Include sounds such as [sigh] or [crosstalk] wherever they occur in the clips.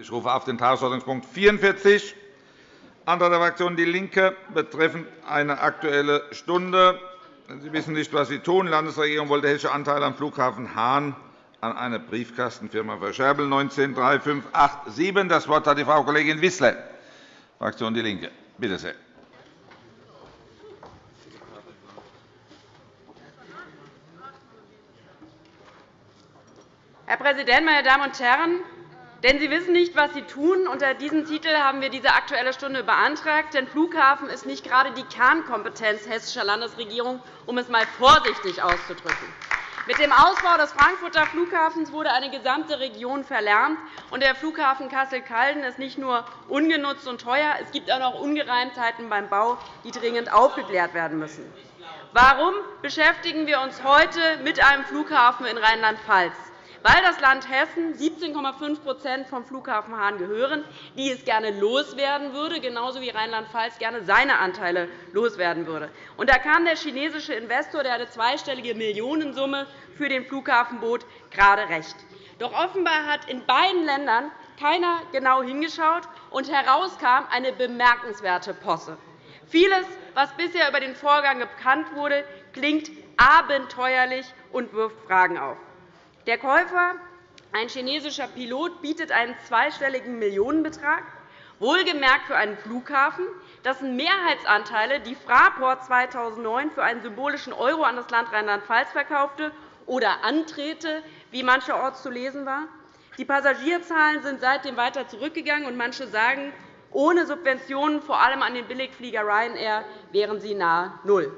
Ich rufe auf den Tagesordnungspunkt 44, Antrag der Fraktion DIE LINKE betreffend eine Aktuelle Stunde. Sie wissen nicht, was Sie tun. Die Landesregierung wollte hessische Anteile am Flughafen Hahn an eine Briefkastenfirma verscherbeln. 19 3587. Das Wort hat die Frau Kollegin Wissler, Fraktion DIE LINKE. Bitte sehr. Herr Präsident, meine Damen und Herren! Denn Sie wissen nicht, was Sie tun. Unter diesem Titel haben wir diese Aktuelle Stunde beantragt. Denn Flughafen ist nicht gerade die Kernkompetenz hessischer Landesregierung, um es einmal vorsichtig auszudrücken. Mit dem Ausbau des Frankfurter Flughafens wurde eine gesamte Region verlärmt. und Der Flughafen Kassel-Calden ist nicht nur ungenutzt und teuer, es gibt auch noch Ungereimtheiten beim Bau, die dringend aufgeklärt werden müssen. Warum beschäftigen wir uns heute mit einem Flughafen in Rheinland-Pfalz? Weil das Land Hessen 17,5% vom Flughafen Hahn gehören, die es gerne loswerden würde, genauso wie Rheinland-Pfalz gerne seine Anteile loswerden würde. Da kam der chinesische Investor, der eine zweistellige Millionensumme für den Flughafen bot, gerade recht. Doch offenbar hat in beiden Ländern keiner genau hingeschaut, und herauskam eine bemerkenswerte Posse. Vieles, was bisher über den Vorgang bekannt wurde, klingt abenteuerlich und wirft Fragen auf. Der Käufer, ein chinesischer Pilot, bietet einen zweistelligen Millionenbetrag, wohlgemerkt für einen Flughafen, dessen Mehrheitsanteile die Fraport 2009 für einen symbolischen Euro an das Land Rheinland-Pfalz verkaufte oder antrete, wie mancherorts zu lesen war. Die Passagierzahlen sind seitdem weiter zurückgegangen, und manche sagen, ohne Subventionen, vor allem an den Billigflieger Ryanair, wären sie nahe Null.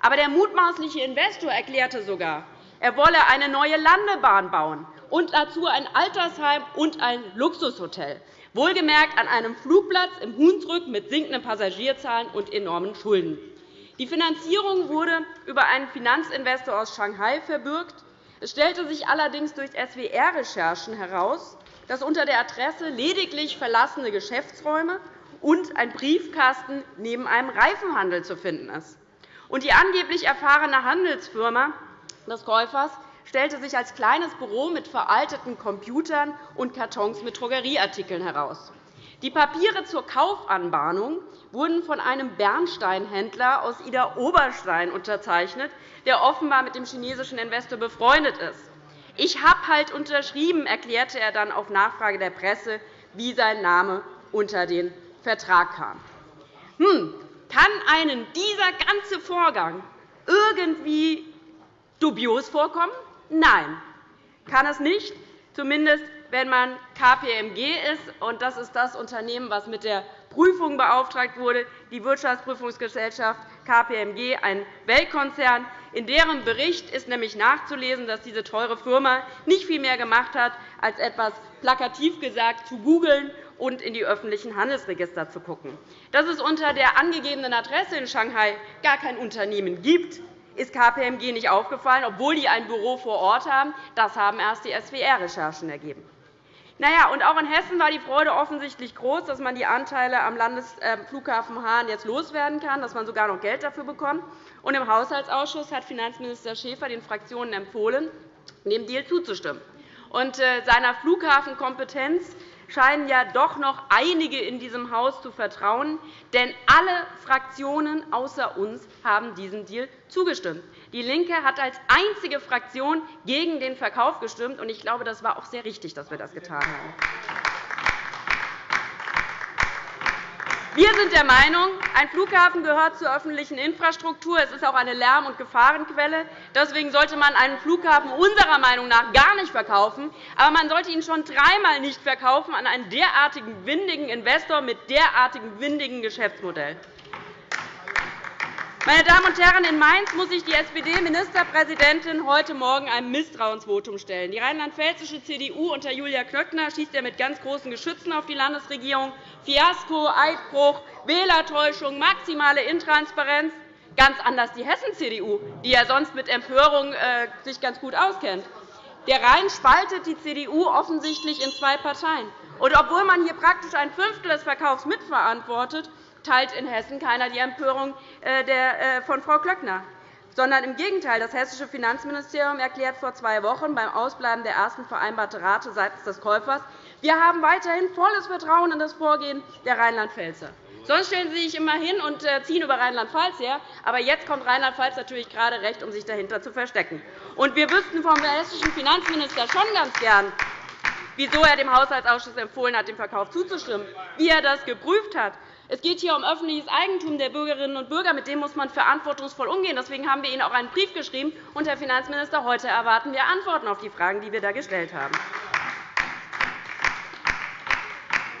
Aber der mutmaßliche Investor erklärte sogar, er wolle eine neue Landebahn bauen und dazu ein Altersheim und ein Luxushotel, wohlgemerkt an einem Flugplatz im Hunsrück mit sinkenden Passagierzahlen und enormen Schulden. Die Finanzierung wurde über einen Finanzinvestor aus Shanghai verbürgt. Es stellte sich allerdings durch SWR-Recherchen heraus, dass unter der Adresse lediglich verlassene Geschäftsräume und ein Briefkasten neben einem Reifenhandel zu finden ist. Die angeblich erfahrene Handelsfirma des Käufers stellte sich als kleines Büro mit veralteten Computern und Kartons mit Drogerieartikeln heraus. Die Papiere zur Kaufanbahnung wurden von einem Bernsteinhändler aus Ida-Oberstein unterzeichnet, der offenbar mit dem chinesischen Investor befreundet ist. Ich habe halt unterschrieben, erklärte er dann auf Nachfrage der Presse, wie sein Name unter den Vertrag kam. Hm, kann einen dieser ganze Vorgang irgendwie dubios vorkommen? Nein, kann es nicht, zumindest wenn man KPMG ist. Und das ist das Unternehmen, das mit der Prüfung beauftragt wurde, die Wirtschaftsprüfungsgesellschaft KPMG, ein Weltkonzern. In deren Bericht ist nämlich nachzulesen, dass diese teure Firma nicht viel mehr gemacht hat, als etwas plakativ gesagt zu googeln und in die öffentlichen Handelsregister zu schauen. Dass es unter der angegebenen Adresse in Shanghai gar kein Unternehmen gibt, ist KPMG nicht aufgefallen, obwohl die ein Büro vor Ort haben. Das haben erst die SWR-Recherchen ergeben. Naja, und auch in Hessen war die Freude offensichtlich groß, dass man die Anteile am Landesflughafen Hahn jetzt loswerden kann, dass man sogar noch Geld dafür bekommt. Und Im Haushaltsausschuss hat Finanzminister Schäfer den Fraktionen empfohlen, dem Deal zuzustimmen. Und äh, seiner Flughafenkompetenz scheinen ja doch noch einige in diesem Haus zu vertrauen. Denn alle Fraktionen außer uns haben diesem Deal zugestimmt. DIE LINKE hat als einzige Fraktion gegen den Verkauf gestimmt. Ich glaube, das war auch sehr richtig, dass wir das getan haben. Wir sind der Meinung, ein Flughafen gehört zur öffentlichen Infrastruktur. Es ist auch eine Lärm- und Gefahrenquelle. Deswegen sollte man einen Flughafen unserer Meinung nach gar nicht verkaufen. Aber man sollte ihn schon dreimal nicht verkaufen an einen derartigen windigen Investor mit derartigem windigen Geschäftsmodell. Meine Damen und Herren, in Mainz muss sich die SPD-Ministerpräsidentin heute Morgen einem Misstrauensvotum stellen. Die rheinland-pfälzische CDU unter Julia Klöckner schießt ja mit ganz großen Geschützen auf die Landesregierung. Fiasko, Eidbruch, Wählertäuschung, maximale Intransparenz. Ganz anders die Hessen-CDU, die ja sonst mit Empörung äh, sich ganz gut auskennt. Der Rhein spaltet die CDU offensichtlich in zwei Parteien. Und obwohl man hier praktisch ein Fünftel des Verkaufs mitverantwortet, teilt in Hessen keiner die Empörung äh, äh, von Frau Klöckner. sondern im Gegenteil. Das Hessische Finanzministerium erklärt vor zwei Wochen beim Ausbleiben der ersten vereinbarten Rate seitens des Käufers, wir haben weiterhin volles Vertrauen in das Vorgehen der Rheinland-Pfälzer. Sonst stellen Sie sich immer hin und äh, ziehen über Rheinland-Pfalz her. Aber jetzt kommt Rheinland-Pfalz natürlich gerade recht, um sich dahinter zu verstecken. Und wir wüssten vom hessischen Finanzminister schon ganz gern, wieso er dem Haushaltsausschuss empfohlen hat, dem Verkauf zuzustimmen, wie er das geprüft hat. Es geht hier um öffentliches Eigentum der Bürgerinnen und Bürger. Mit dem muss man verantwortungsvoll umgehen. Deswegen haben wir Ihnen auch einen Brief geschrieben. Und, Herr Finanzminister, heute erwarten wir Antworten auf die Fragen, die wir da gestellt haben.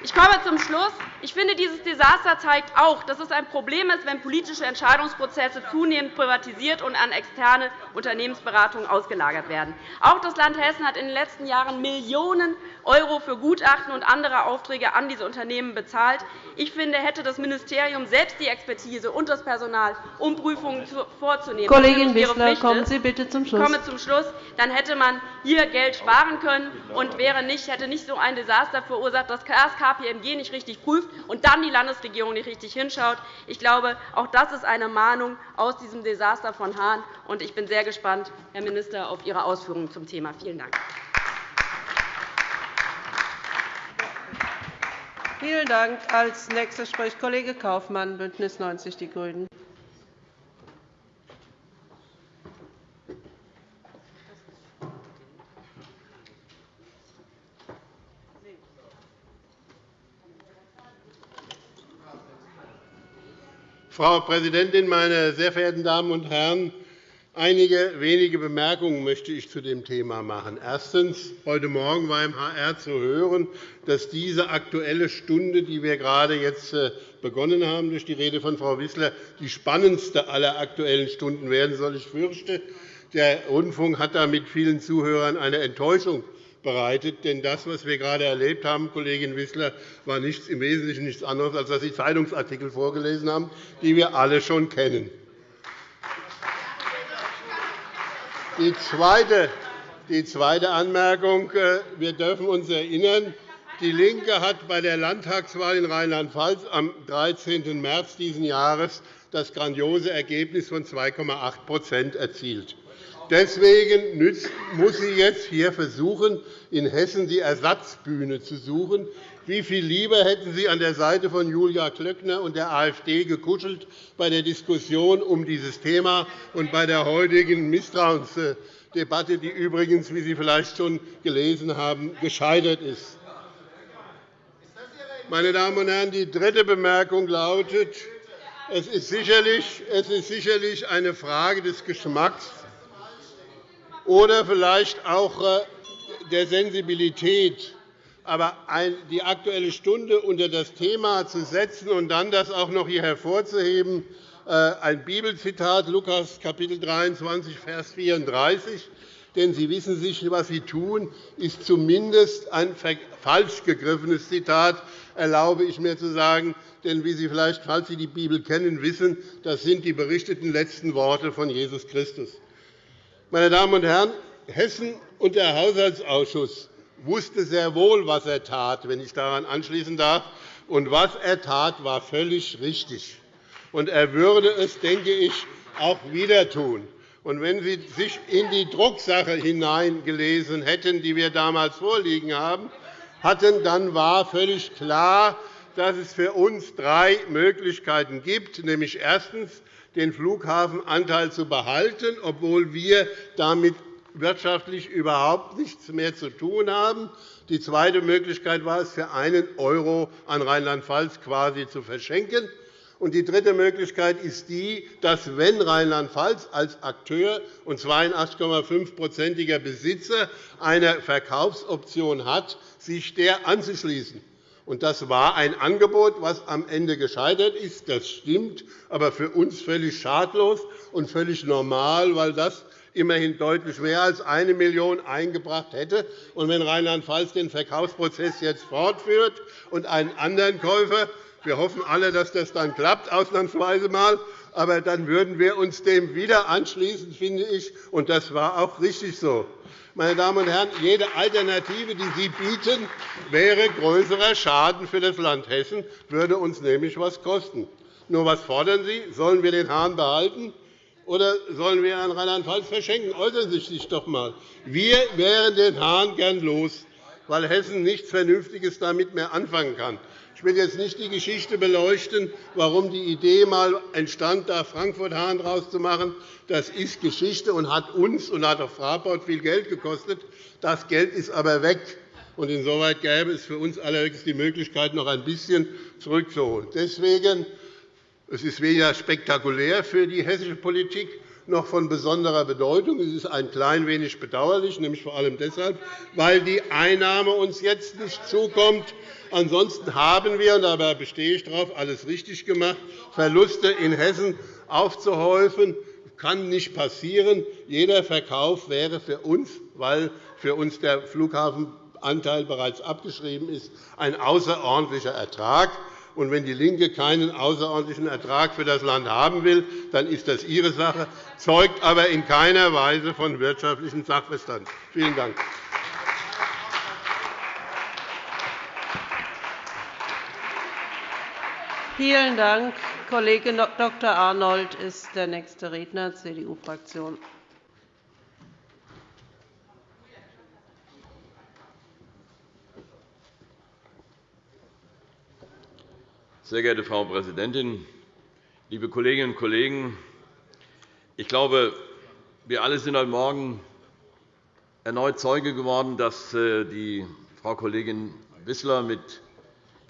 Ich komme zum Schluss. Ich finde, dieses Desaster zeigt auch, dass es ein Problem ist, wenn politische Entscheidungsprozesse zunehmend privatisiert und an externe Unternehmensberatungen ausgelagert werden. Auch das Land Hessen hat in den letzten Jahren Millionen € für Gutachten und andere Aufträge an diese Unternehmen bezahlt. Ich finde, hätte das Ministerium selbst die Expertise und das Personal, um Prüfungen vorzunehmen, Kollegin Wissler, kommen Sie bitte zum Schluss. Ich komme zum Schluss. Dann hätte man hier Geld sparen können und wäre nicht, hätte nicht so ein Desaster verursacht, dass das KPMG nicht richtig prüft und dann die Landesregierung nicht richtig hinschaut. Ich glaube, auch das ist eine Mahnung aus diesem Desaster von Hahn. Ich bin sehr gespannt, Herr Minister, auf Ihre Ausführungen zum Thema. Vielen Dank. Vielen Dank. Als nächster spricht Kollege Kaufmann, BÜNDNIS 90 die GRÜNEN. Frau Präsidentin, meine sehr verehrten Damen und Herren! Einige wenige Bemerkungen möchte ich zu dem Thema machen. Erstens. Heute Morgen war im HR zu hören, dass diese Aktuelle Stunde, die wir gerade jetzt äh, begonnen haben, durch die Rede von Frau Wissler, die spannendste aller Aktuellen Stunden werden soll. Ich fürchte, der Rundfunk hat da mit vielen Zuhörern eine Enttäuschung bereitet. Denn das, was wir gerade erlebt haben, Kollegin Wissler, war nichts, im Wesentlichen nichts anderes, als dass Sie Zeitungsartikel vorgelesen haben, die wir alle schon kennen. Die zweite, Anmerkung. Äh, wir dürfen uns erinnern, DIE LINKE hat bei der Landtagswahl in Rheinland-Pfalz am 13. März dieses Jahres das grandiose Ergebnis von 2,8% erzielt. Deswegen muss sie jetzt hier versuchen, in Hessen die Ersatzbühne zu suchen. Wie viel lieber hätten Sie an der Seite von Julia Klöckner und der AfD gekuschelt bei der Diskussion um dieses Thema und bei der heutigen Misstrauensdebatte, die übrigens, wie Sie vielleicht schon gelesen haben, gescheitert ist. Meine Damen und Herren, die dritte Bemerkung lautet, es ist sicherlich eine Frage des Geschmacks, oder vielleicht auch äh, der Sensibilität. Aber die Aktuelle Stunde unter das Thema zu setzen und dann das auch noch hier hervorzuheben, äh, ein Bibelzitat, Lukas Kapitel 23, Vers 34, denn Sie wissen sich, was Sie tun, ist zumindest ein falsch gegriffenes Zitat, erlaube ich mir zu sagen. Denn wie Sie vielleicht, falls Sie die Bibel kennen, wissen, das sind die berichteten letzten Worte von Jesus Christus. Meine Damen und Herren, Hessen und der Haushaltsausschuss wusste sehr wohl, was er tat, wenn ich daran anschließen darf. Und was er tat, war völlig richtig. Und er würde es, denke ich, auch wieder tun. Und wenn Sie sich in die Drucksache hineingelesen hätten, die wir damals vorliegen haben, hatten, dann war völlig klar, dass es für uns drei Möglichkeiten gibt, nämlich erstens den Flughafenanteil zu behalten, obwohl wir damit wirtschaftlich überhaupt nichts mehr zu tun haben. Die zweite Möglichkeit war es, für einen € an Rheinland-Pfalz quasi zu verschenken. Und die dritte Möglichkeit ist die, dass, wenn Rheinland-Pfalz als Akteur und 82,5-prozentiger Besitzer eine Verkaufsoption hat, sich der anzuschließen. Das war ein Angebot, das am Ende gescheitert ist. Das stimmt, aber für uns völlig schadlos und völlig normal, weil das immerhin deutlich mehr als 1 Million € eingebracht hätte. Und wenn Rheinland-Pfalz den Verkaufsprozess jetzt fortführt und einen anderen Käufer wir hoffen alle, dass das dann klappt, ausnahmsweise mal. Aber dann würden wir uns dem wieder anschließen, finde ich. Und das war auch richtig so. Meine Damen und Herren, jede Alternative, die Sie bieten, wäre größerer Schaden für das Land Hessen, würde uns nämlich etwas kosten. Nur was fordern Sie? Sollen wir den Hahn behalten? Oder sollen wir an Rheinland-Pfalz verschenken? Äußern Sie sich doch einmal. Wir wären den Hahn gern los, weil Hessen nichts Vernünftiges damit mehr anfangen kann. Ich will jetzt nicht die Geschichte beleuchten, warum die Idee einmal entstand, da Frankfurt-Hahn daraus zu machen. Das ist Geschichte und hat uns und hat auch Fraport viel Geld gekostet. Das Geld ist aber weg. Und insoweit gäbe es für uns allerdings die Möglichkeit, noch ein bisschen zurückzuholen. Deswegen es ist weder spektakulär für die hessische Politik noch von besonderer Bedeutung. Es ist ein klein wenig bedauerlich, nämlich vor allem deshalb, weil die Einnahme uns jetzt nicht zukommt. Ansonsten haben wir, und dabei bestehe ich darauf, alles richtig gemacht, Verluste in Hessen aufzuhäufen. Kann nicht passieren. Jeder Verkauf wäre für uns, weil für uns der Flughafenanteil bereits abgeschrieben ist, ein außerordentlicher Ertrag. Und wenn DIE LINKE keinen außerordentlichen Ertrag für das Land haben will, dann ist das ihre Sache, zeugt aber in keiner Weise von wirtschaftlichem Sachverstand. Vielen Dank. Vielen Dank. Kollege Dr. Arnold ist der nächste Redner, CDU-Fraktion. Sehr geehrte Frau Präsidentin, liebe Kolleginnen und Kollegen! Ich glaube, wir alle sind heute Morgen erneut Zeuge geworden, dass äh, die Frau Kollegin Wissler mit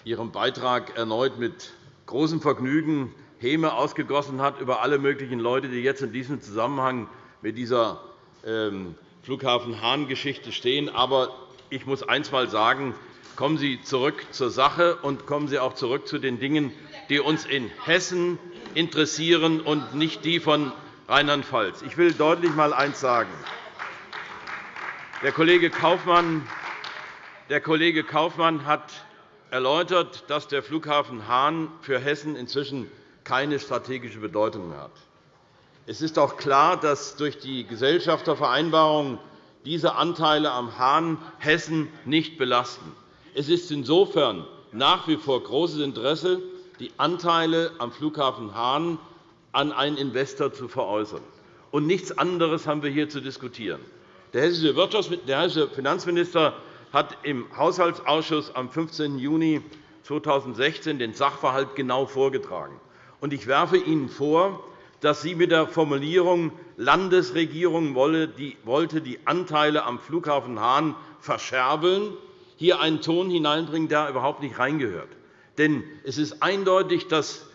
ihrem Beitrag erneut mit großem Vergnügen Häme ausgegossen hat über alle möglichen Leute, die jetzt in diesem Zusammenhang mit dieser ähm, Flughafen Hahn-Geschichte stehen. Aber ich muss eines einmal sagen, Kommen Sie zurück zur Sache und kommen Sie auch zurück zu den Dingen, die uns in Hessen interessieren und nicht die von Rheinland-Pfalz. Ich will deutlich einmal eines sagen. Der Kollege Kaufmann, der Kollege Kaufmann hat erläutert, dass der Flughafen Hahn für Hessen inzwischen keine strategische Bedeutung mehr hat. Es ist auch klar, dass durch die Gesellschaftervereinbarung diese Anteile am Hahn Hessen nicht belasten. Es ist insofern nach wie vor großes Interesse, die Anteile am Flughafen Hahn an einen Investor zu veräußern. Und nichts anderes haben wir hier zu diskutieren. Der hessische Finanzminister hat im Haushaltsausschuss am 15. Juni 2016 den Sachverhalt genau vorgetragen. Ich werfe Ihnen vor, dass Sie mit der Formulierung Landesregierung wollte die Anteile am Flughafen Hahn verscherbeln hier einen Ton hineinbringen, der überhaupt nicht reingehört. Denn es ist eindeutig, dass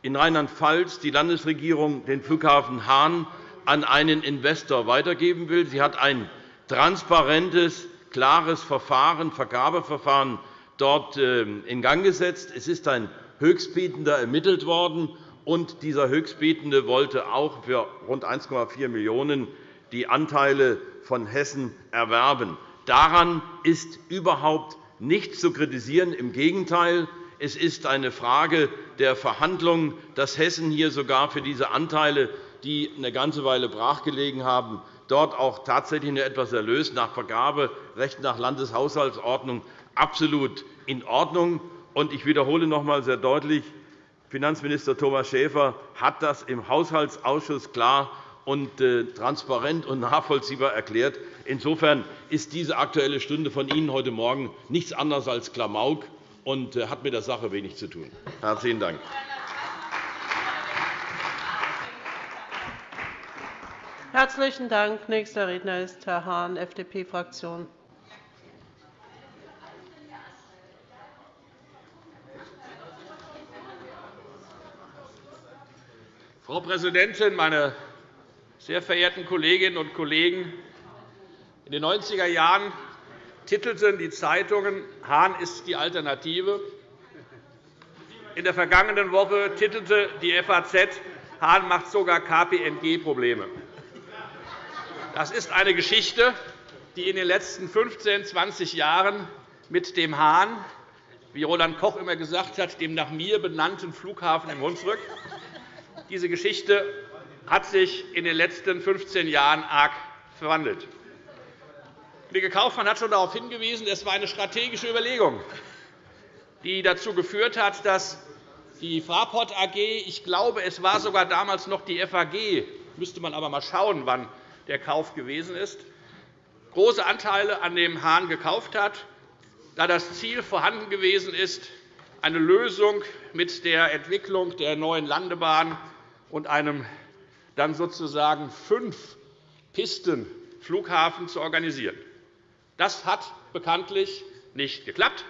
in Rheinland-Pfalz die Landesregierung den Flughafen Hahn an einen Investor weitergeben will. Sie hat ein transparentes, klares Verfahren, Vergabeverfahren dort ähm, in Gang gesetzt. Es ist ein Höchstbietender ermittelt worden, und dieser Höchstbietende wollte auch für rund 1,4 Millionen € die Anteile von Hessen erwerben. Daran ist überhaupt nichts zu kritisieren. Im Gegenteil, es ist eine Frage der Verhandlungen, dass Hessen hier sogar für diese Anteile, die eine ganze Weile brachgelegen haben, dort auch tatsächlich etwas Erlös nach Vergaberecht nach Landeshaushaltsordnung absolut in Ordnung. Ich wiederhole noch einmal sehr deutlich, Finanzminister Thomas Schäfer hat das im Haushaltsausschuss klar und äh, transparent und nachvollziehbar erklärt. Insofern ist diese Aktuelle Stunde von Ihnen heute Morgen nichts anderes als Klamauk und äh, hat mit der Sache wenig zu tun. Herzlichen Dank. Herzlichen Dank. Nächster Redner ist Herr Hahn, FDP-Fraktion. Frau Präsidentin, meine sehr verehrten Kolleginnen und Kollegen! In den 90er Jahren titelten die Zeitungen Hahn ist die Alternative. In der vergangenen Woche titelte die FAZ Hahn macht sogar KPMG Probleme. Das ist eine Geschichte, die in den letzten 15, 20 Jahren mit dem Hahn, wie Roland Koch immer gesagt hat, dem nach mir benannten Flughafen im Hunsrück, diese Geschichte hat sich in den letzten 15 Jahren arg verwandelt. Kollege Kaufmann hat schon darauf hingewiesen, es war eine strategische Überlegung, die dazu geführt hat, dass die Fraport AG, ich glaube, es war sogar damals noch die FAG, müsste man aber einmal schauen, wann der Kauf gewesen ist, große Anteile an dem Hahn gekauft hat, da das Ziel vorhanden gewesen ist, eine Lösung mit der Entwicklung der neuen Landebahn und einem dann sozusagen fünf Pisten Flughafen zu organisieren. Das hat bekanntlich nicht geklappt.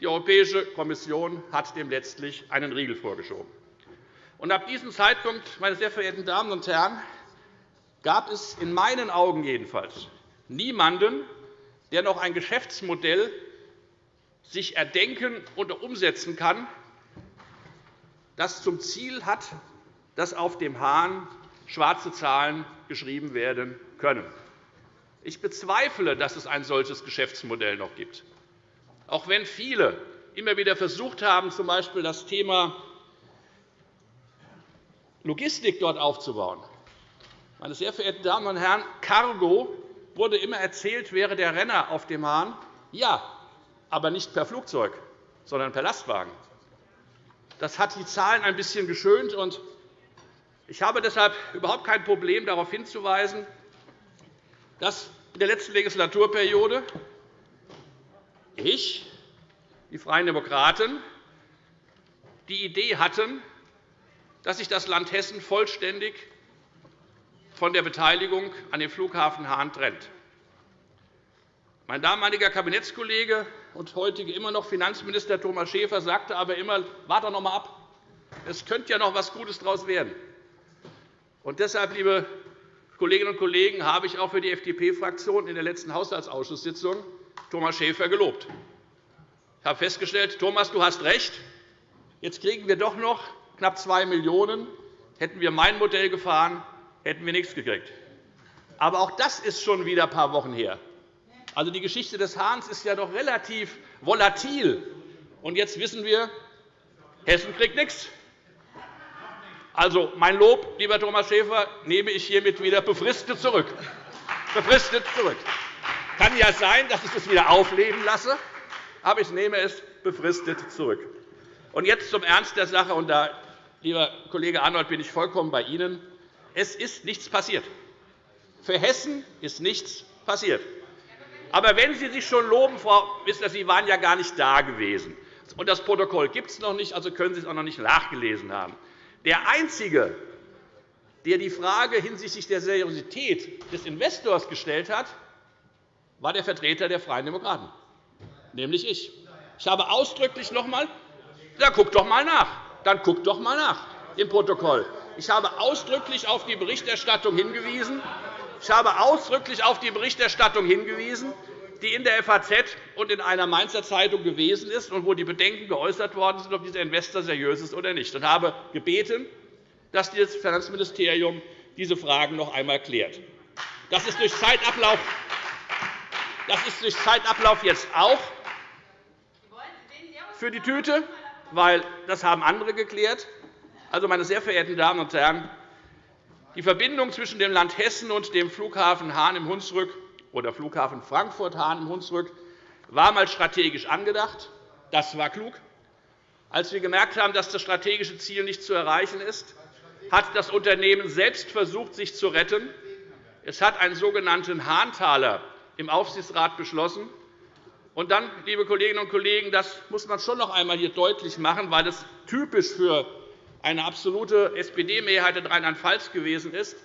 Die Europäische Kommission hat dem letztlich einen Riegel vorgeschoben. Und ab diesem Zeitpunkt, meine sehr verehrten Damen und Herren, gab es in meinen Augen jedenfalls niemanden, der noch ein Geschäftsmodell sich erdenken und umsetzen kann, das zum Ziel hat, dass auf dem Hahn schwarze Zahlen geschrieben werden können. Ich bezweifle, dass es ein solches Geschäftsmodell noch gibt. Auch wenn viele immer wieder versucht haben, z. B. das Thema Logistik dort aufzubauen. Meine sehr verehrten Damen und Herren, Cargo wurde immer erzählt, wäre der Renner auf dem Hahn. Ja, aber nicht per Flugzeug, sondern per Lastwagen. Das hat die Zahlen ein bisschen geschönt. Ich habe deshalb überhaupt kein Problem, darauf hinzuweisen, dass in der letzten Legislaturperiode ich, die Freien Demokraten, die Idee hatten, dass sich das Land Hessen vollständig von der Beteiligung an dem Flughafen Hahn trennt. Mein damaliger Kabinettskollege und heutige immer noch Finanzminister Thomas Schäfer sagte aber immer, warte noch einmal ab, es könnte ja noch etwas Gutes daraus werden. Und deshalb, liebe Kolleginnen und Kollegen, habe ich auch für die FDP-Fraktion in der letzten Haushaltsausschusssitzung Thomas Schäfer gelobt. Ich habe festgestellt, Thomas, du hast recht. Jetzt kriegen wir doch noch knapp 2 Millionen €. Hätten wir mein Modell gefahren, hätten wir nichts gekriegt. Aber auch das ist schon wieder ein paar Wochen her. Also, die Geschichte des Hahns ist ja doch relativ volatil. Und jetzt wissen wir, Hessen kriegt nichts. Also, mein Lob, lieber Thomas Schäfer, nehme ich hiermit wieder befristet zurück. Befristet zurück. Kann ja sein, dass ich es wieder aufleben lasse, aber ich nehme es befristet zurück. Und jetzt zum Ernst der Sache. Und da, lieber Kollege Arnold, bin ich vollkommen bei Ihnen. Es ist nichts passiert. Für Hessen ist nichts passiert. Aber wenn Sie sich schon loben, Frau Wissler, Sie waren ja gar nicht da gewesen. Und das Protokoll gibt es noch nicht, also können Sie es auch noch nicht nachgelesen haben. Der Einzige, der die Frage hinsichtlich der Seriosität des Investors gestellt hat, war der Vertreter der Freien Demokraten, nämlich ich. Ich habe ausdrücklich noch einmal ja, guck doch einmal nach. Dann guck doch einmal nach im Protokoll. Ich habe ausdrücklich auf die Berichterstattung hingewiesen. Ich habe ausdrücklich auf die Berichterstattung hingewiesen, die in der FAZ und in einer Mainzer Zeitung gewesen ist und wo die Bedenken geäußert worden sind, ob dieser Investor seriös ist oder nicht, und habe gebeten, dass das Finanzministerium diese Fragen noch einmal klärt. Das ist durch Zeitablauf, das ist durch Zeitablauf jetzt auch für die Tüte, weil das haben andere geklärt. Also, meine sehr verehrten Damen und Herren, die Verbindung zwischen dem Land Hessen und dem Flughafen Hahn im Hunsrück oder Flughafen Frankfurt-Hahn im Hunsrück war einmal strategisch angedacht. Das war klug. Als wir gemerkt haben, dass das strategische Ziel nicht zu erreichen ist, hat das Unternehmen selbst versucht, sich zu retten. Es hat einen sogenannten Hahntaler im Aufsichtsrat beschlossen. Und dann, liebe Kolleginnen und Kollegen, das muss man schon noch einmal hier deutlich machen, weil es typisch für eine absolute SPD-Mehrheit in Rheinland-Pfalz gewesen ist,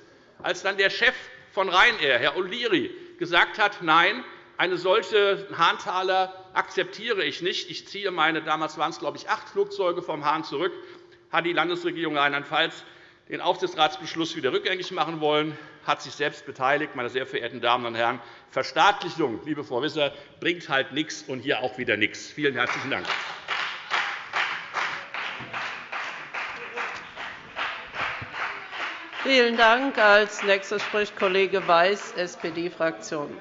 als dann der Chef von Ryanair, Herr O'Leary, gesagt hat, nein, eine solche Hahntaler akzeptiere ich nicht. Ich ziehe meine, damals waren es, glaube ich, acht Flugzeuge vom Hahn zurück, hat die Landesregierung Rheinland-Pfalz den Aufsichtsratsbeschluss wieder rückgängig machen wollen, hat sich selbst beteiligt. Meine sehr verehrten Damen und Herren, Verstaatlichung, liebe Frau Wisser, bringt halt nichts und hier auch wieder nichts. Vielen herzlichen Dank. Vielen Dank. Als nächster spricht Kollege Weiß, SPD-Fraktion.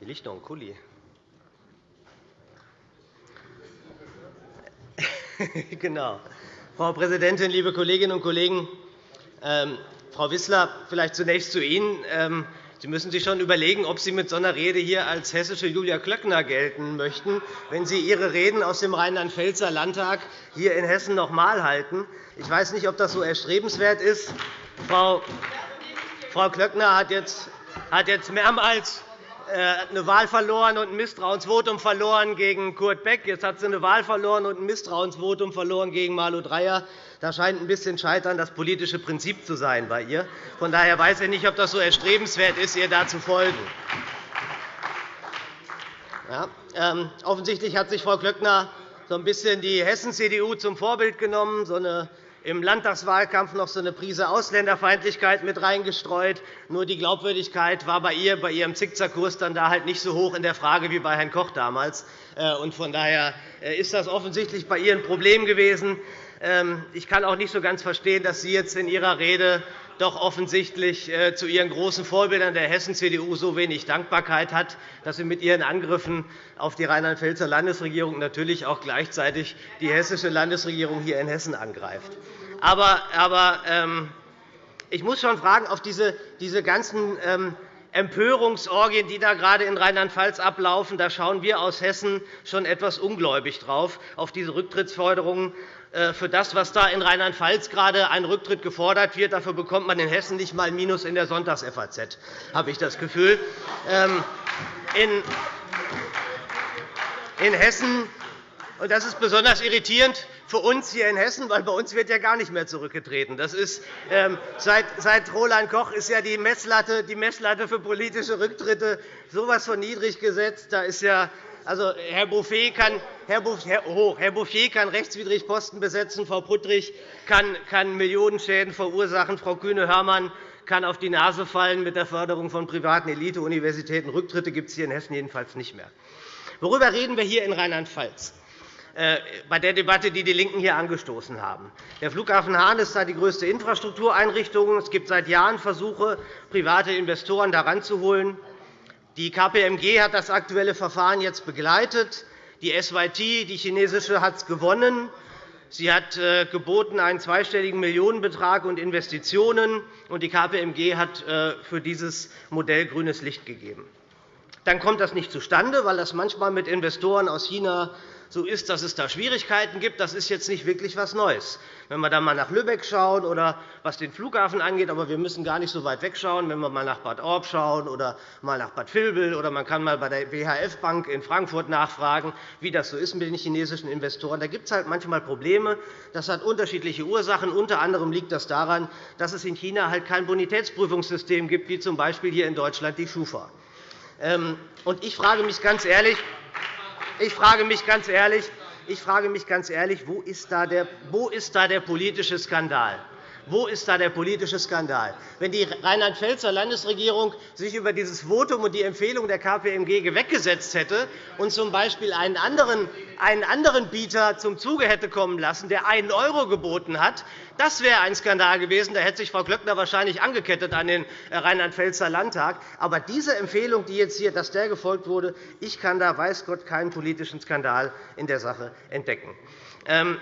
Hier liegt noch ein Kuli. [laughs] genau. Frau Präsidentin, liebe Kolleginnen und Kollegen! Ähm, Frau Wissler, vielleicht zunächst zu Ihnen. Sie müssen sich schon überlegen, ob Sie mit so einer Rede hier als hessische Julia Klöckner gelten möchten, wenn Sie Ihre Reden aus dem Rheinland-Pfälzer Landtag hier in Hessen noch einmal halten. Ich weiß nicht, ob das so erstrebenswert ist. Frau Klöckner hat jetzt mehrmals eine Wahl verloren und ein Misstrauensvotum verloren gegen Kurt Beck. Jetzt hat sie eine Wahl verloren und ein Misstrauensvotum verloren gegen Malu Dreyer. Da scheint ein bisschen Scheitern das politische Prinzip zu sein bei ihr. Von daher weiß ich nicht, ob das so erstrebenswert ist, ihr da zu folgen. Ja, ähm, offensichtlich hat sich Frau Klöckner so ein bisschen die Hessen-CDU zum Vorbild genommen, so eine im Landtagswahlkampf noch so eine Prise Ausländerfeindlichkeit mit reingestreut. Nur die Glaubwürdigkeit war bei ihr, bei ihrem Zickzackkurs dann da halt nicht so hoch in der Frage wie bei Herrn Koch damals. Äh, von daher äh, ist das offensichtlich bei ihr ein Problem gewesen. Ähm, ich kann auch nicht so ganz verstehen, dass Sie jetzt in Ihrer Rede doch offensichtlich äh, zu Ihren großen Vorbildern der Hessen-CDU so wenig Dankbarkeit hat, dass sie mit Ihren Angriffen auf die Rheinland-Pfälzer Landesregierung natürlich auch gleichzeitig die hessische Landesregierung hier in Hessen angreift. Aber, ähm, ich muss schon fragen, auf diese, diese ganzen ähm, Empörungsorgien, die da gerade in Rheinland-Pfalz ablaufen, da schauen wir aus Hessen schon etwas ungläubig drauf, auf diese Rücktrittsforderungen. Äh, für das, was da in Rheinland-Pfalz gerade ein Rücktritt gefordert wird. Dafür bekommt man in Hessen nicht einmal ein Minus in der Sonntags-FAZ, habe ich das Gefühl. Ähm, in Hessen und das ist besonders irritierend für uns hier in Hessen, weil bei uns wird ja gar nicht mehr zurückgetreten. Das ist, ähm, seit, seit Roland Koch ist ja die Messlatte, die Messlatte für politische Rücktritte so etwas von niedrig gesetzt. Da ist ja also, Herr Bouffier kann, Herr Bouffier, oh, Herr Bouffier kann rechtswidrig Posten besetzen, Frau Puttrich kann, kann Millionenschäden verursachen, Frau Kühne-Hörmann kann auf die Nase fallen mit der Förderung von privaten Elite-Universitäten. Rücktritte gibt es hier in Hessen jedenfalls nicht mehr. Worüber reden wir hier in Rheinland-Pfalz? Äh, bei der Debatte, die die LINKEN hier angestoßen haben. Der Flughafen Hahn ist da die größte Infrastruktureinrichtung. Es gibt seit Jahren Versuche, private Investoren daran zu holen. Die KPMG hat das aktuelle Verfahren jetzt begleitet. Die SYT, die chinesische, hat es gewonnen. Sie hat äh, geboten einen zweistelligen Millionenbetrag und Investitionen, und die KPMG hat äh, für dieses Modell grünes Licht gegeben. Dann kommt das nicht zustande, weil das manchmal mit Investoren aus China so ist, dass es da Schwierigkeiten gibt. Das ist jetzt nicht wirklich etwas Neues. Wenn wir dann einmal nach Lübeck schauen oder was den Flughafen angeht, aber wir müssen gar nicht so weit wegschauen, wenn wir einmal nach Bad Orb schauen oder mal nach Bad Vilbel oder man kann mal bei der WHF Bank in Frankfurt nachfragen, wie das so ist mit den chinesischen Investoren. Da gibt es halt manchmal Probleme. Das hat unterschiedliche Ursachen. Unter anderem liegt das daran, dass es in China halt kein Bonitätsprüfungssystem gibt, wie z. B. hier in Deutschland die Schufa. Ähm, ich frage mich ganz ehrlich, ich frage mich ganz ehrlich, ich frage mich ganz ehrlich wo, ist da der, ist da der politische Skandal? Wo ist da der politische Skandal? Wenn die Rheinland-Pfälzer Landesregierung sich über dieses Votum und die Empfehlung der KPMG weggesetzt hätte und z. B. einen anderen, einen anderen Bieter zum Zuge hätte kommen lassen, der 1 € geboten hat, das wäre ein Skandal gewesen. Da hätte sich Frau Klöckner wahrscheinlich angekettet an den Rheinland-Pfälzer Landtag. Aber diese Empfehlung, die jetzt hier, dass der gefolgt wurde, ich kann da, weiß Gott, keinen politischen Skandal in der Sache entdecken. Ähm,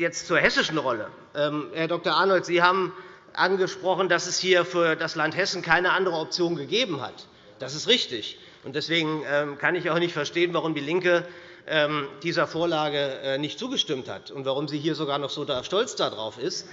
jetzt zur hessischen Rolle. Ähm, Herr Dr. Arnold, Sie haben angesprochen, dass es hier für das Land Hessen keine andere Option gegeben hat. Das ist richtig. Deswegen ähm, kann ich auch nicht verstehen, warum DIE LINKE ähm, dieser Vorlage äh, nicht zugestimmt hat und warum sie hier sogar noch so stolz darauf ist.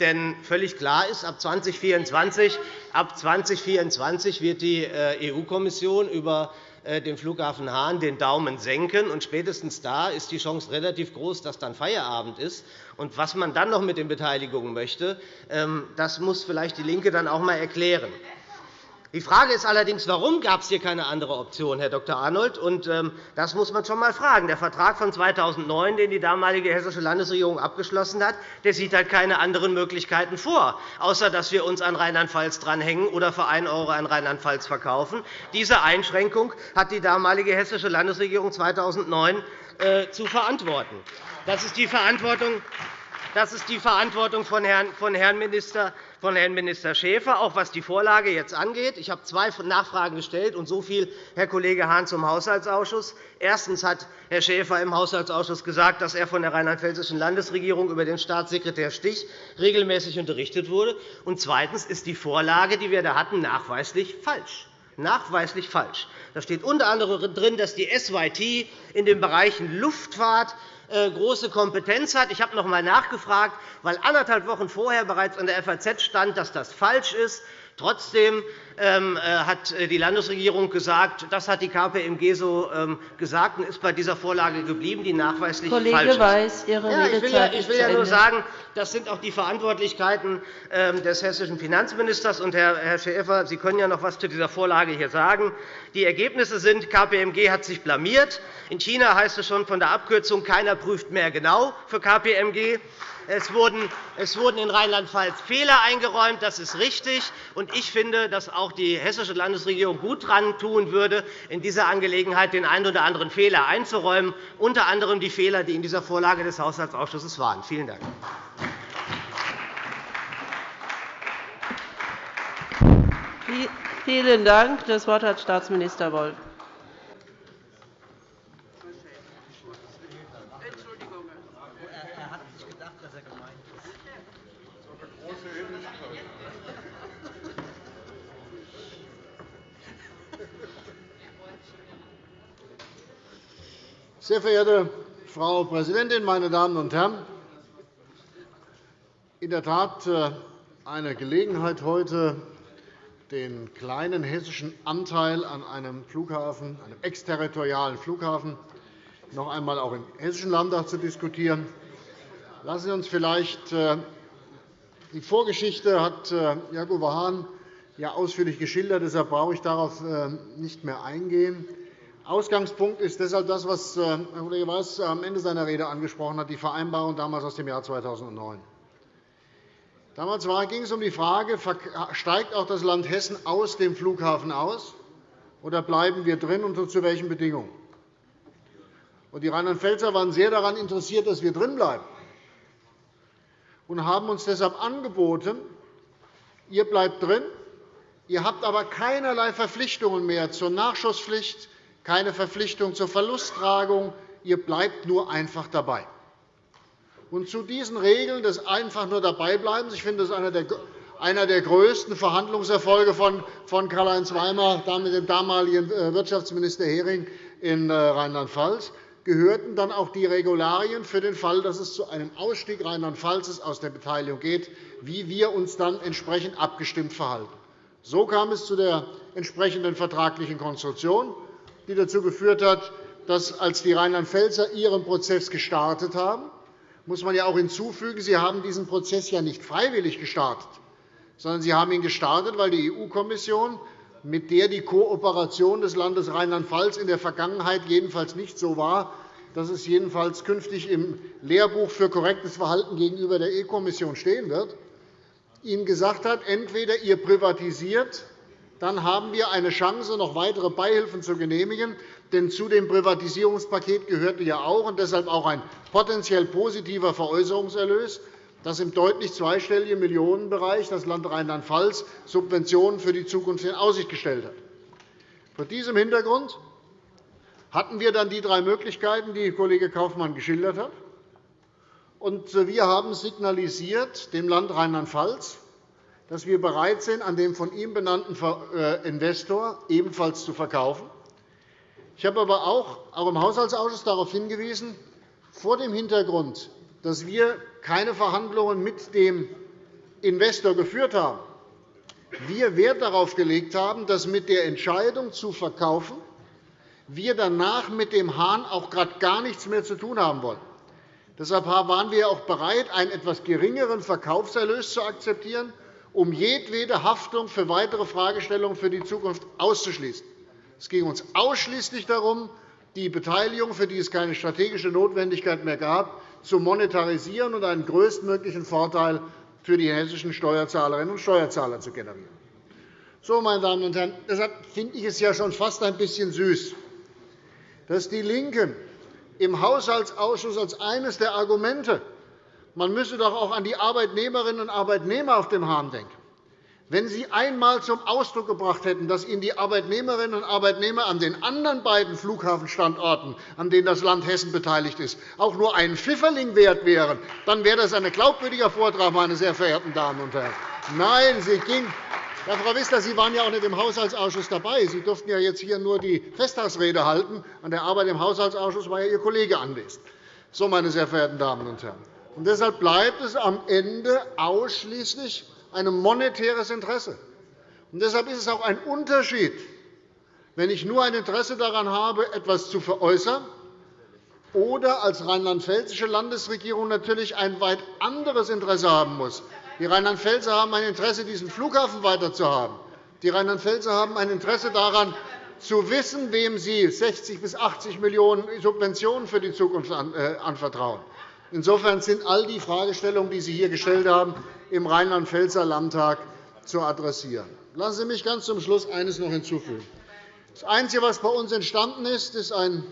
Denn völlig klar ist, ab 2024, ab 2024 wird die äh, EU-Kommission über äh, dem Flughafen Hahn den Daumen senken. Und spätestens da ist die Chance relativ groß, dass dann Feierabend ist. Und was man dann noch mit den Beteiligungen möchte, ähm, das muss vielleicht DIE LINKE dann auch einmal erklären. Die Frage ist allerdings, warum gab es hier keine andere Option, Herr Dr. Arnold? Und, ähm, das muss man schon einmal fragen. Der Vertrag von 2009, den die damalige hessische Landesregierung abgeschlossen hat, der sieht halt keine anderen Möglichkeiten vor, außer dass wir uns an Rheinland-Pfalz dranhängen oder für 1 € an Rheinland-Pfalz verkaufen. Diese Einschränkung hat die damalige hessische Landesregierung 2009 äh, zu verantworten. Das ist die Verantwortung Das ist die Verantwortung von Herrn Minister von Herrn Minister Schäfer, auch was die Vorlage jetzt angeht. Ich habe zwei Nachfragen gestellt, und so viel, Herr Kollege Hahn, zum Haushaltsausschuss. Erstens hat Herr Schäfer im Haushaltsausschuss gesagt, dass er von der rheinland-pfälzischen Landesregierung über den Staatssekretär Stich regelmäßig unterrichtet wurde. Und zweitens ist die Vorlage, die wir da hatten, nachweislich falsch nachweislich falsch. Da steht unter anderem drin, dass die SYT in den Bereichen Luftfahrt große Kompetenz hat. Ich habe noch einmal nachgefragt, weil anderthalb Wochen vorher bereits in der FAZ stand, dass das falsch ist. Trotzdem äh, hat äh, die Landesregierung gesagt, das hat die KPMG so ähm, gesagt und ist bei dieser Vorlage geblieben, die nachweislich Kollege falsch ist. Weiß, Ihre ja, ich will, ja, ich will ja nur sagen, das sind auch die Verantwortlichkeiten ähm, des hessischen Finanzministers. Und Herr Schäfer, Sie können ja noch etwas zu dieser Vorlage hier sagen. Die Ergebnisse sind, KPMG hat sich blamiert. In China heißt es schon von der Abkürzung, keiner prüft mehr genau für KPMG. Es wurden, in Rheinland-Pfalz Fehler eingeräumt. Das ist richtig. ich finde, dass auch die hessische Landesregierung gut daran tun würde, in dieser Angelegenheit den einen oder anderen Fehler einzuräumen, unter anderem die Fehler, die in dieser Vorlage des Haushaltsausschusses waren. Vielen Dank. Vielen Dank. Das Wort hat Staatsminister Wolf. Sehr verehrte Frau Präsidentin, meine Damen und Herren! In der Tat äh, eine Gelegenheit heute, den kleinen hessischen Anteil an einem Flughafen, einem exterritorialen Flughafen, noch einmal auch im Hessischen Landtag zu diskutieren. Lassen Sie uns vielleicht äh, die Vorgeschichte hat äh, Jakob Hahn ja ausführlich geschildert. Deshalb brauche ich darauf nicht mehr eingehen. Ausgangspunkt ist deshalb das, was äh, Herr Kollege Weiß am Ende seiner Rede angesprochen hat, die Vereinbarung damals aus dem Jahr 2009. Damals ging es um die Frage, steigt auch das Land Hessen aus dem Flughafen aus, oder bleiben wir drin, und zu welchen Bedingungen? Die Rheinland-Pfälzer waren sehr daran interessiert, dass wir drinbleiben, und haben uns deshalb angeboten, ihr bleibt drin, ihr habt aber keinerlei Verpflichtungen mehr zur Nachschusspflicht, keine Verpflichtung zur Verlusttragung. Ihr bleibt nur einfach dabei. Und zu diesen Regeln des einfach nur dabeibleibens, ich finde, das ist einer der größten Verhandlungserfolge von Karl-Heinz Weimar mit dem damaligen äh, Wirtschaftsminister Hering in äh, Rheinland-Pfalz, gehörten dann auch die Regularien für den Fall, dass es zu einem Ausstieg Rheinland-Pfalzes aus der Beteiligung geht, wie wir uns dann entsprechend abgestimmt verhalten. So kam es zu der entsprechenden vertraglichen Konstruktion die dazu geführt hat, dass, als die Rheinland-Pfälzer ihren Prozess gestartet haben, muss man ja auch hinzufügen, sie haben diesen Prozess ja nicht freiwillig gestartet, sondern sie haben ihn gestartet, weil die EU-Kommission, mit der die Kooperation des Landes Rheinland-Pfalz in der Vergangenheit jedenfalls nicht so war, dass es jedenfalls künftig im Lehrbuch für korrektes Verhalten gegenüber der EU-Kommission stehen wird, ihnen gesagt hat, entweder ihr privatisiert dann haben wir eine Chance, noch weitere Beihilfen zu genehmigen. Denn zu dem Privatisierungspaket gehörte ja auch und deshalb auch ein potenziell positiver Veräußerungserlös, dass im deutlich zweistelligen Millionenbereich das Land Rheinland-Pfalz Subventionen für die Zukunft in Aussicht gestellt hat. Vor diesem Hintergrund hatten wir dann die drei Möglichkeiten, die Kollege Kaufmann geschildert hat. Wir haben signalisiert dem Land Rheinland-Pfalz, dass wir bereit sind, an dem von ihm benannten äh, Investor ebenfalls zu verkaufen. Ich habe aber auch, im Haushaltsausschuss darauf hingewiesen, vor dem Hintergrund, dass wir keine Verhandlungen mit dem Investor geführt haben, wir Wert darauf gelegt haben, dass mit der Entscheidung zu verkaufen wir danach mit dem Hahn auch gerade gar nichts mehr zu tun haben wollen. Deshalb waren wir auch bereit, einen etwas geringeren Verkaufserlös zu akzeptieren um jedwede Haftung für weitere Fragestellungen für die Zukunft auszuschließen. Es ging uns ausschließlich darum, die Beteiligung, für die es keine strategische Notwendigkeit mehr gab, zu monetarisieren und einen größtmöglichen Vorteil für die hessischen Steuerzahlerinnen und Steuerzahler zu generieren. So, meine Damen und Herren, deshalb finde ich es ja schon fast ein bisschen süß, dass DIE LINKE im Haushaltsausschuss als eines der Argumente Man müsse doch auch an die Arbeitnehmerinnen und Arbeitnehmer auf dem Hahn denken. Wenn Sie einmal zum Ausdruck gebracht hätten, dass Ihnen die Arbeitnehmerinnen und Arbeitnehmer an den anderen beiden Flughafenstandorten, an denen das Land Hessen beteiligt ist, auch nur einen Pfifferling wert wären, dann wäre das ein glaubwürdiger Vortrag, meine sehr verehrten Damen und Herren. Nein, Sie ging ja, Frau Wissler, Sie waren ja auch nicht im Haushaltsausschuss dabei. Sie durften ja jetzt hier nur die Festtagsrede halten. An der Arbeit im Haushaltsausschuss war ja Ihr Kollege anwesend. So, meine sehr verehrten Damen und Herren. Und deshalb bleibt es am Ende ausschließlich ein monetäres Interesse. Und deshalb ist es auch ein Unterschied, wenn ich nur ein Interesse daran habe, etwas zu veräußern, oder als rheinland-pfälzische Landesregierung natürlich ein weit anderes Interesse haben muss. Die Rheinland-Pfälzer haben ein Interesse, diesen Flughafen weiterzuhaben. Die Rheinland-Pfälzer haben ein Interesse daran, zu wissen, wem sie 60 bis 80 Millionen € Subventionen für die Zukunft äh, anvertrauen. Insofern sind all die Fragestellungen, die Sie hier gestellt haben, im Rheinland-Pfälzer Landtag zu adressieren. Lassen Sie mich ganz zum Schluss eines noch hinzufügen. Das Einzige, was bei uns entstanden ist, ist ein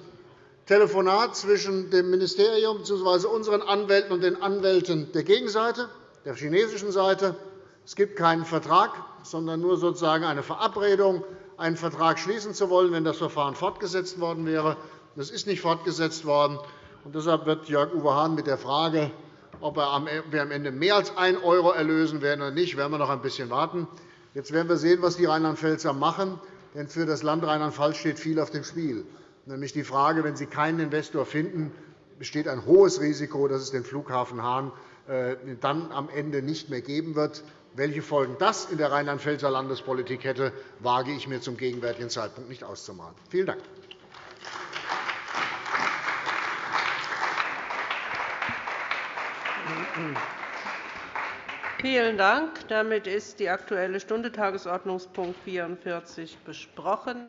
Telefonat zwischen dem Ministerium bzw. unseren Anwälten und den Anwälten der Gegenseite, der chinesischen Seite. Es gibt keinen Vertrag, sondern nur sozusagen eine Verabredung, einen Vertrag schließen zu wollen, wenn das Verfahren fortgesetzt worden wäre. Das ist nicht fortgesetzt worden. Und deshalb wird Jörg-Uwe Hahn mit der Frage, ob wir am Ende mehr als 1 € erlösen werden oder nicht, werden wir noch ein bisschen warten. Jetzt werden wir sehen, was die Rheinland-Pfälzer machen. Denn für das Land Rheinland-Pfalz steht viel auf dem Spiel. Nämlich die Frage, wenn Sie keinen Investor finden, besteht ein hohes Risiko, dass es den Flughafen Hahn äh, dann am Ende nicht mehr geben wird. Welche Folgen das in der Rheinland-Pfälzer Landespolitik hätte, wage ich mir zum gegenwärtigen Zeitpunkt nicht auszumalen. Vielen Dank. Vielen Dank. Damit ist die Aktuelle Stunde Tagesordnungspunkt 44 besprochen.